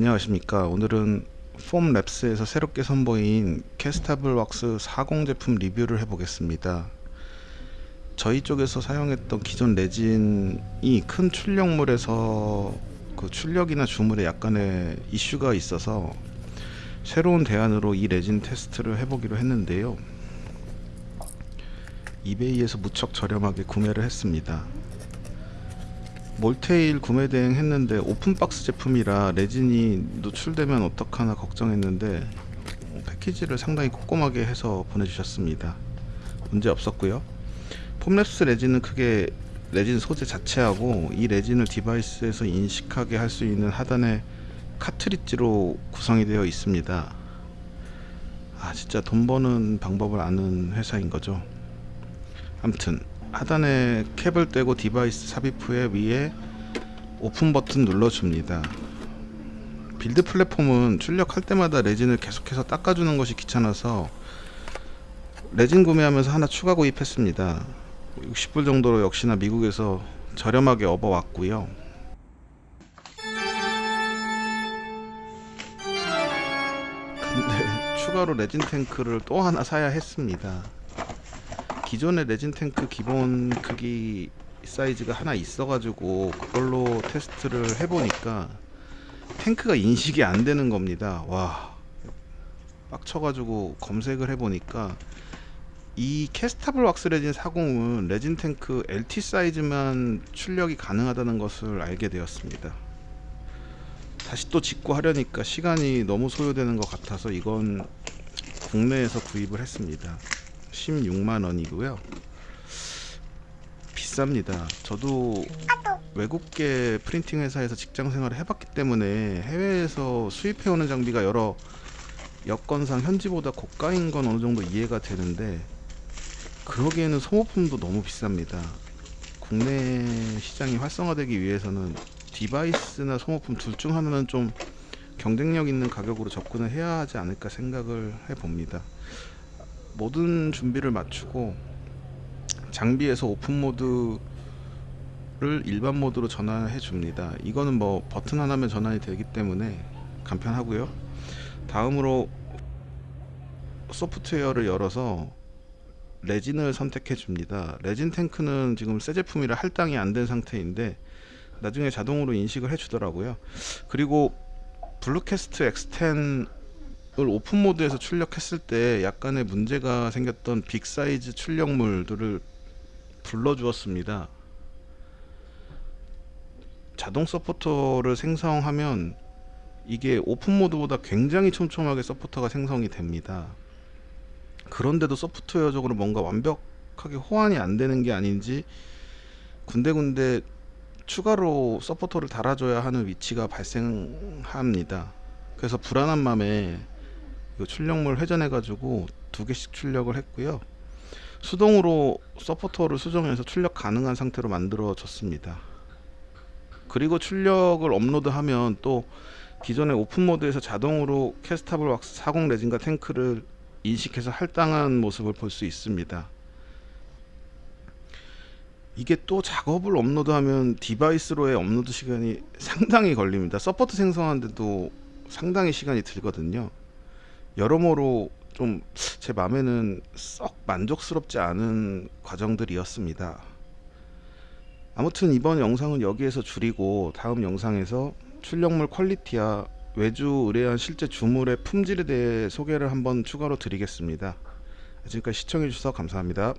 안녕하십니까. 오늘은 폼랩스에서 새롭게 선보인 캐스타블 왁스 40 제품 리뷰를 해보겠습니다. 저희 쪽에서 사용했던 기존 레진이 큰 출력물에서 그 출력이나 주물에 약간의 이슈가 있어서 새로운 대안으로 이 레진 테스트를 해보기로 했는데요. 이베이에서 무척 저렴하게 구매를 했습니다 몰테일 구매 대행 했는데 open box 제품이라 레진이 노출되면 어떡하나 걱정했는데 패키지를 상당히 꼼꼼하게 해서 보내주셨습니다. 문제 없었고요. 폼랩스 레진은 크게 레진 소재 자체하고 이 레진을 device에서 인식하게 할 수 있는 하단에 카트리지로 구성이 되어 있습니다. 아 진짜 돈 버는 방법을 아는 회사인 거죠. 암튼 하단에 캡을 떼고 device 삽입 후에 위에 오픈 버튼 눌러줍니다. build platform은 출력할 때마다 레진을 계속해서 닦아주는 것이 귀찮아서 레진 구매하면서 하나 추가 구입했습니다. 60불 정도로 역시나 미국에서 저렴하게 업어왔고요. 근데 추가로 레진 탱크를 또 하나 사야 했습니다 기존의 레진 탱크 기본 크기 사이즈가 하나 있어가지고 그걸로 테스트를 해보니까 탱크가 인식이 안 되는 겁니다. 와 빡쳐가지고 검색을 해보니까 이 캐스타블 왁스 레진 40은 레진 탱크 LT 사이즈만 출력이 가능하다는 것을 알게 되었습니다. 다시 또 짓고 하려니까 시간이 너무 소요되는 것 같아서 이건 국내에서 구입을 했습니다. 16만 원이고요. 비쌉니다. 저도 외국계 프린팅 회사에서 직장 생활을 해봤기 때문에 해외에서 수입해오는 장비가 여러 여건상 현지보다 고가인 건 어느 정도 이해가 되는데 그러기에는 소모품도 너무 비쌉니다. 국내 시장이 활성화되기 위해서는 디바이스나 소모품 둘 중 하나는 좀 경쟁력 있는 가격으로 접근을 해야 하지 않을까 생각을 해봅니다 모든 준비를 마치고 장비에서 오픈 모드를 일반 모드로 전환해 줍니다. 이거는 뭐 버튼 하나면 전환이 되기 때문에 간편하고요. 다음으로 소프트웨어를 열어서 레진을 선택해 줍니다. 레진 탱크는 지금 새 제품이라 할당이 안 된 상태인데 나중에 자동으로 인식을 해 주더라고요. 그리고 블루캐스트 X10 을 open mode에서 출력했을 때 약간의 문제가 생겼던 big size 출력물들을 불러 주었습니다. 자동 서포터를 생성하면 이게 open mode보다 굉장히 촘촘하게 서포터가 생성이 됩니다. 그런데도 소프트웨어적으로 뭔가 완벽하게 호환이 안 되는 게 아닌지 군데군데 추가로 서포터를 달아줘야 하는 위치가 발생합니다. 그래서 불안한 마음에 출력물 회전해 가지고 두 개씩 출력을 했고요. 수동으로 서포터를 수정해서 출력 가능한 상태로 만들어 줬습니다. 그리고 출력을 업로드하면 또 기존의 open mode에서 자동으로 Castable Wax 40 레진과 탱크를 인식해서 할당한 모습을 볼 수 있습니다. 이게 또 작업을 업로드하면 device로의 업로드 시간이 상당히 걸립니다. support 생성하는데도 상당히 시간이 들거든요 여러모로 좀 제 마음에는 썩 만족스럽지 않은 과정들이었습니다. 아무튼 이번 영상은 여기에서 줄이고 다음 영상에서 출력물 quality와 외주 의뢰한 실제 주물의 품질에 대해 소개를 한번 추가로 드리겠습니다. 지금까지 시청해주셔서 감사합니다.